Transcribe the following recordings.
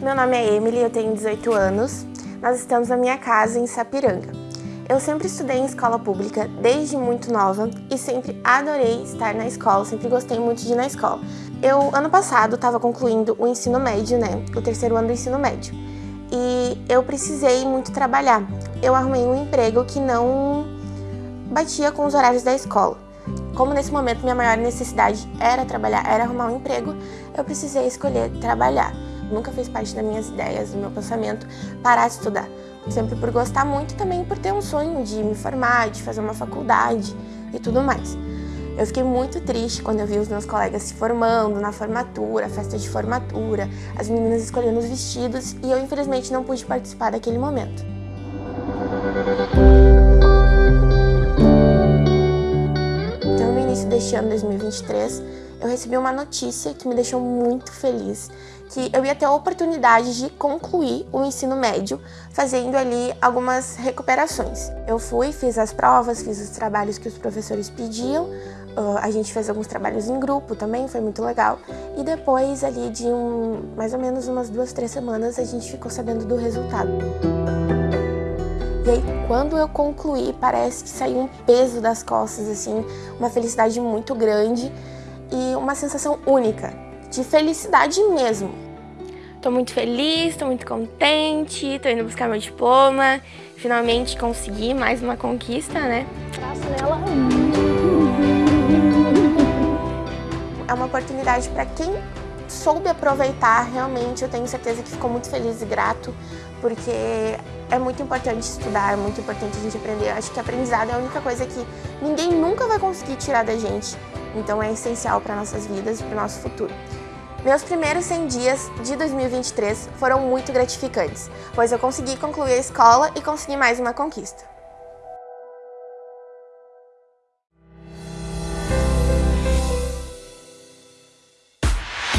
Meu nome é Emily, eu tenho 18 anos. Nós estamos na minha casa em Sapiranga. Eu sempre estudei em escola pública desde muito nova e sempre adorei estar na escola, sempre gostei muito de ir na escola. Eu, ano passado, estava concluindo o ensino médio, né, o terceiro ano do ensino médio, e eu precisei muito trabalhar. Eu arrumei um emprego que não batia com os horários da escola. Como nesse momento minha maior necessidade era trabalhar, era arrumar um emprego, eu precisei escolher trabalhar. Nunca fez parte das minhas ideias, do meu pensamento, parar de estudar. Sempre por gostar muito também por ter um sonho de me formar, de fazer uma faculdade e tudo mais. Eu fiquei muito triste quando eu vi os meus colegas se formando na formatura, festa de formatura, as meninas escolhendo os vestidos e eu infelizmente não pude participar daquele momento. Deste ano 2023, eu recebi uma notícia que me deixou muito feliz, que eu ia ter a oportunidade de concluir o ensino médio, fazendo ali algumas recuperações. Eu fui, fiz as provas, fiz os trabalhos que os professores pediam, a gente fez alguns trabalhos em grupo também, foi muito legal. E depois ali de um, mais ou menos umas duas, três semanas, a gente ficou sabendo do resultado. E aí, quando eu concluí, parece que saiu um peso das costas, assim, uma felicidade muito grande e uma sensação única, de felicidade mesmo. Tô muito feliz, tô muito contente, tô indo buscar meu diploma, finalmente consegui mais uma conquista, né? Nela. É uma oportunidade para quem soube aproveitar, realmente eu tenho certeza que ficou muito feliz e grato, porque é muito importante estudar, é muito importante a gente aprender. Eu acho que aprendizado é a única coisa que ninguém nunca vai conseguir tirar da gente. Então é essencial para nossas vidas e para o nosso futuro. Meus primeiros 100 dias de 2023 foram muito gratificantes, pois eu consegui concluir a escola e consegui mais uma conquista.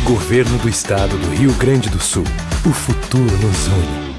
Governo do Estado do Rio Grande do Sul. O futuro nos une.